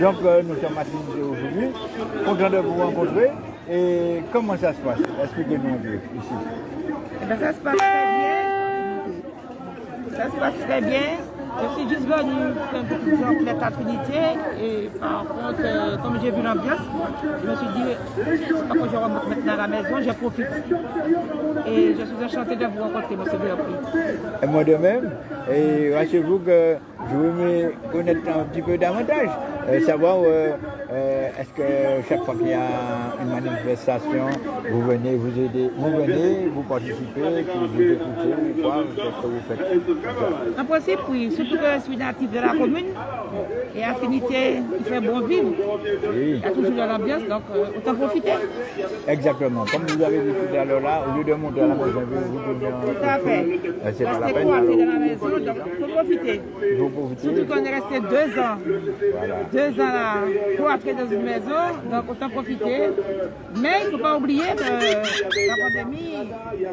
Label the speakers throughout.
Speaker 1: Donc euh, nous sommes à Tunisie aujourd'hui, content de vous rencontrer. Et comment ça se passe? Expliquez-nous un peu ici.
Speaker 2: Eh ben, ça se passe très bien. Ça se passe très bien. Je suis juste venue un peu plus en plaît à Trinité. Et par contre, euh, comme j'ai vu l'ambiance, je me suis dit, c'est que je remonte maintenant à la maison, je profite. Et je suis enchantée de vous rencontrer, M. Béopri.
Speaker 1: Et moi de même. Et rassurez-vous que je veux connaître un petit peu davantage, euh, savoir euh, euh, est-ce que chaque fois qu'il y a une manifestation, vous venez vous aider, vous venez, vous participez, puis vous écoutez ou quoi, qu'est-ce que vous faites?
Speaker 2: En principe, oui, surtout que je suis natif de la commune. Et à il fait bon vivre.
Speaker 1: Oui,
Speaker 2: Il y a toujours de l'ambiance, donc autant profiter.
Speaker 1: exactement. Comme vous avez dit tout à l'heure là, au lieu de monter à la maison, vous vous donnez un
Speaker 2: Tout à fait.
Speaker 1: C'est pas la
Speaker 2: Rester
Speaker 1: peine.
Speaker 2: coiffé
Speaker 1: alors,
Speaker 2: dans la maison, donc il faut profiter.
Speaker 1: Vous profitez.
Speaker 2: Surtout qu'on est resté deux ans.
Speaker 1: Voilà.
Speaker 2: Deux ans là, cloîtrés dans une maison, donc autant profiter. Mais il ne faut pas oublier que la pandémie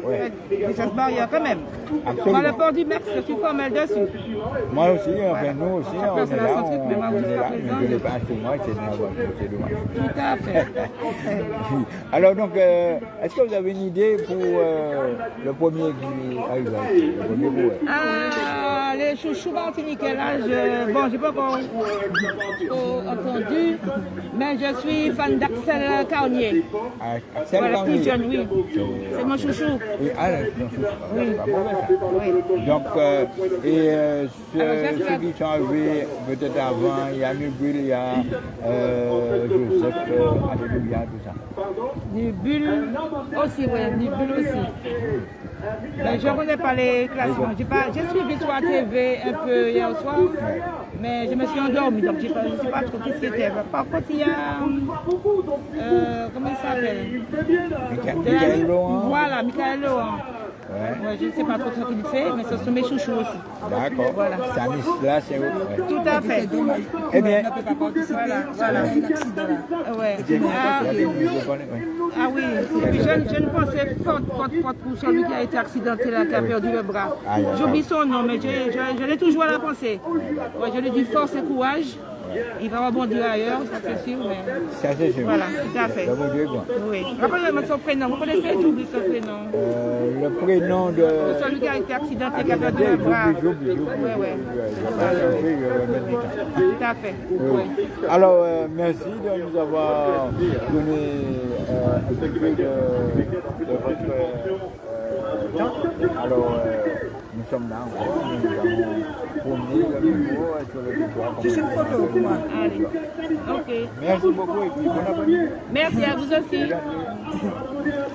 Speaker 1: Ouais.
Speaker 2: des barrières quand même.
Speaker 1: Absolument.
Speaker 2: Dans le port du Mex, je suis formel dessus.
Speaker 1: Moi aussi, enfin nous aussi,
Speaker 2: Ça
Speaker 1: on est là, on,
Speaker 2: mais moi,
Speaker 1: on est là, mais je ne pas chez moi, c'est dommage.
Speaker 2: Tout à fait.
Speaker 1: Alors donc, euh, est-ce que vous avez une idée pour euh, le premier qui arrive là, le premier joueur
Speaker 2: Ah, les chouchous martiniquais là, je, bon, j'ai pas encore entendu, mais je suis fan d'Axel Carnier.
Speaker 1: Ah, Axel
Speaker 2: Voilà, jeune, oui. C'est mon chouchou.
Speaker 1: Oui, ah, non, pas mauvais ça.
Speaker 2: Oui.
Speaker 1: Donc, euh, et euh, ceux,
Speaker 2: Alors,
Speaker 1: ceux qui sont arrivés peut-être avant, il y a Nubul, il y a euh, Joseph, euh, Alléluia, tout ça.
Speaker 2: Nubule aussi, oui, Nubule aussi. Mais je ne connais pas les classements. J'ai suivi sur la TV un peu hier soir, mais je me suis endormie, donc je ne sais pas trop ce qui était. Par contre, il y a. euh, comment il s'appelle?
Speaker 1: Michael Laurent.
Speaker 2: Voilà, Michael Laurent.
Speaker 1: Ouais.
Speaker 2: Ouais, je ne sais pas trop ce qu'il fait, mais ce sont mes chouchous aussi.
Speaker 1: D'accord.
Speaker 2: Voilà.
Speaker 1: Stanislas, c'est ouais.
Speaker 2: Tout à fait.
Speaker 1: Eh bien,
Speaker 2: Voilà, voilà. Ouais.
Speaker 1: j'ai
Speaker 2: Ah. Ah oui, puis je, je ne pensais forte, forte, forte pour celui qui a été accidenté là, qui a perdu le bras. J'oublie son nom, mais je, je, je l'ai toujours à la pensée. Je lui dis force et courage. Il va rebondir ailleurs, ça c'est sûr, mais
Speaker 1: Ça, c'est sûr.
Speaker 2: voilà, tout à fait. Oui. Rappelez-moi son prénom, vous connaissez, j'oublie son prénom?
Speaker 1: Euh, le prénom de...
Speaker 2: Celui qui a été accidenté, qui a perdu le bras.
Speaker 1: j'oublie, j'oublie.
Speaker 2: Oui, oui. Tout à fait.
Speaker 1: Oui.
Speaker 2: Oui.
Speaker 1: Alors, euh, merci de nous avoir donné euh, un petit peu de, de votre euh, temps. Alors, euh, nous sommes là encore, nous avons promené le euh, sur le.
Speaker 3: Tu sais une photo pour moi
Speaker 2: Allez. Ok.
Speaker 1: Merci beaucoup et puis bon après-midi.
Speaker 2: Merci à vous aussi.